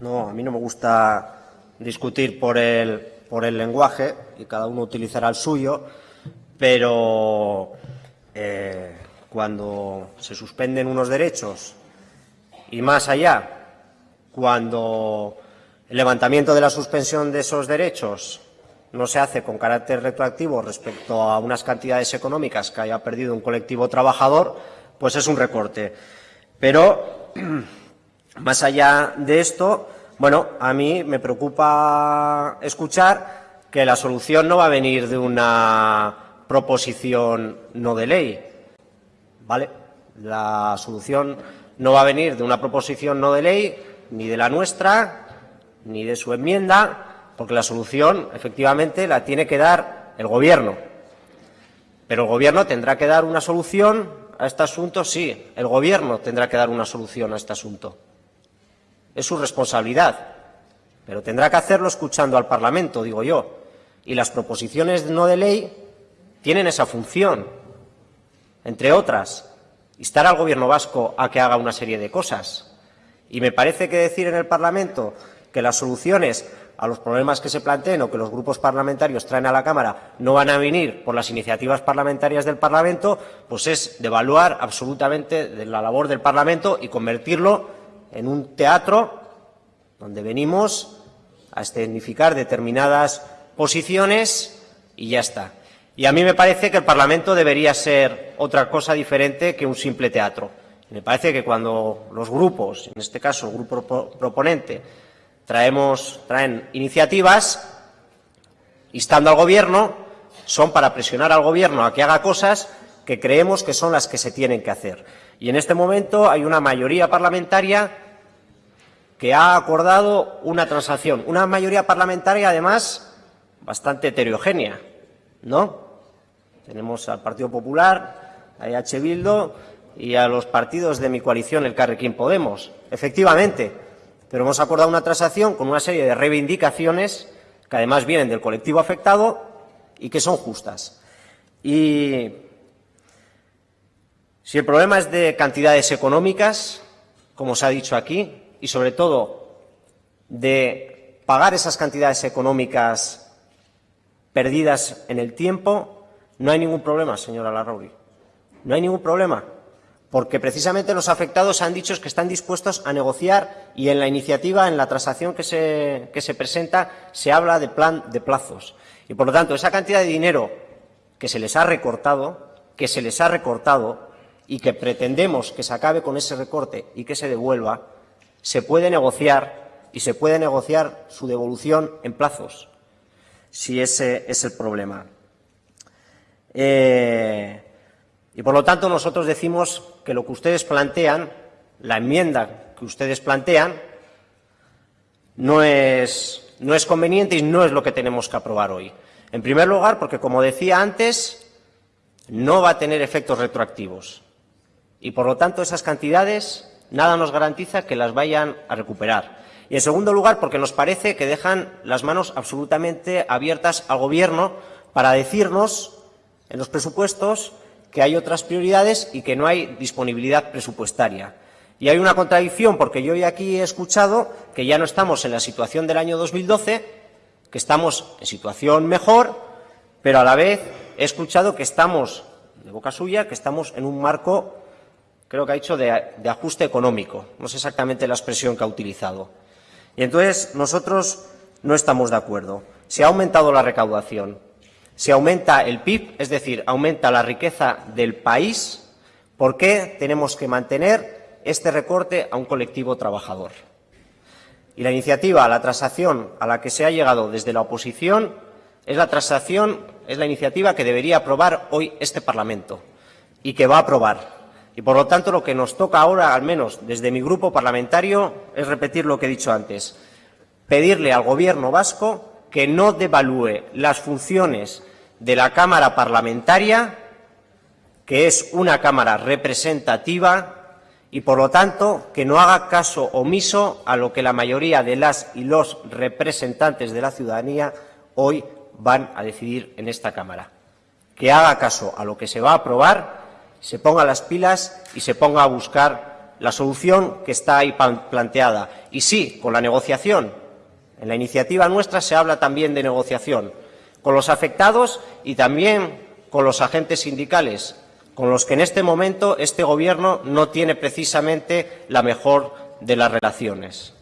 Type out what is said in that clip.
No, a mí no me gusta discutir por el, por el lenguaje y cada uno utilizará el suyo, pero eh, cuando se suspenden unos derechos y más allá, cuando el levantamiento de la suspensión de esos derechos no se hace con carácter retroactivo respecto a unas cantidades económicas que haya perdido un colectivo trabajador, pues es un recorte. Pero, más allá de esto, bueno, a mí me preocupa escuchar que la solución no va a venir de una proposición no de ley. ¿Vale? La solución no va a venir de una proposición no de ley, ni de la nuestra, ni de su enmienda, porque la solución, efectivamente, la tiene que dar el Gobierno. Pero el Gobierno tendrá que dar una solución a este asunto, sí, el Gobierno tendrá que dar una solución a este asunto. Es su responsabilidad, pero tendrá que hacerlo escuchando al Parlamento, digo yo. Y las proposiciones no de ley tienen esa función, entre otras, instar al Gobierno vasco a que haga una serie de cosas. Y me parece que decir en el Parlamento que las soluciones a los problemas que se planteen o que los grupos parlamentarios traen a la Cámara no van a venir por las iniciativas parlamentarias del Parlamento, pues es devaluar absolutamente la labor del Parlamento y convertirlo en un teatro donde venimos a escenificar determinadas posiciones y ya está. Y a mí me parece que el Parlamento debería ser otra cosa diferente que un simple teatro. me parece que cuando los grupos, en este caso el grupo proponente, traemos, traen iniciativas instando al Gobierno, son para presionar al Gobierno a que haga cosas que creemos que son las que se tienen que hacer. Y en este momento hay una mayoría parlamentaria que ha acordado una transacción, una mayoría parlamentaria además bastante heterogénea, ¿no? Tenemos al Partido Popular, a EH Bildu y a los partidos de mi coalición, el Carrequín Podemos. Efectivamente, pero hemos acordado una transacción con una serie de reivindicaciones que además vienen del colectivo afectado y que son justas. Y si el problema es de cantidades económicas, como se ha dicho aquí, y sobre todo de pagar esas cantidades económicas perdidas en el tiempo, no hay ningún problema, señora Larrauri. No hay ningún problema porque precisamente los afectados han dicho que están dispuestos a negociar y en la iniciativa, en la transacción que se, presenta, se habla de plan de plazos. Y por lo tanto, esa cantidad de dinero que se les ha recortado, que se les ha recortado y que pretendemos que se acabe con ese recorte y que se devuelva, se puede negociar y se puede negociar su devolución en plazos, si ese es el problema. Eh, y por lo tanto nosotros decimos que lo que ustedes plantean, la enmienda que ustedes plantean, no es, no es conveniente y no es lo que tenemos que aprobar hoy. En primer lugar, porque, como decía antes, no va a tener efectos retroactivos. Y, por lo tanto, esas cantidades nada nos garantiza que las vayan a recuperar. Y, en segundo lugar, porque nos parece que dejan las manos absolutamente abiertas al Gobierno para decirnos en los presupuestos que hay otras prioridades y que no hay disponibilidad presupuestaria. Y hay una contradicción, porque yo hoy aquí he escuchado que ya no estamos en la situación del año 2012, que estamos en situación mejor, pero a la vez he escuchado que estamos, de boca suya, que estamos en un marco, creo que ha dicho, de, ajuste económico. No sé exactamente la expresión que ha utilizado. Y entonces nosotros no estamos de acuerdo. Se ha aumentado la recaudación, si aumenta el PIB, es decir, aumenta la riqueza del país, ¿por qué tenemos que mantener este recorte a un colectivo trabajador? Y la iniciativa, la transacción a la que se ha llegado desde la oposición es la transacción, es la iniciativa que debería aprobar hoy este Parlamento y que va a aprobar. Y por lo tanto lo que nos toca ahora, al menos desde mi grupo parlamentario, es repetir lo que he dicho antes. Pedirle al Gobierno vasco que no devalúe las funciones de la Cámara Parlamentaria, que es una Cámara representativa y, por lo tanto, que no haga caso omiso a lo que la mayoría de las y los representantes de la ciudadanía hoy van a decidir en esta Cámara. Que haga caso a lo que se va a aprobar, se ponga las pilas y se ponga a buscar la solución que está ahí planteada. Y sí, con la negociación. En la iniciativa nuestra se habla también de negociación con los afectados y también con los agentes sindicales, con los que en este momento este Gobierno no tiene precisamente la mejor de las relaciones.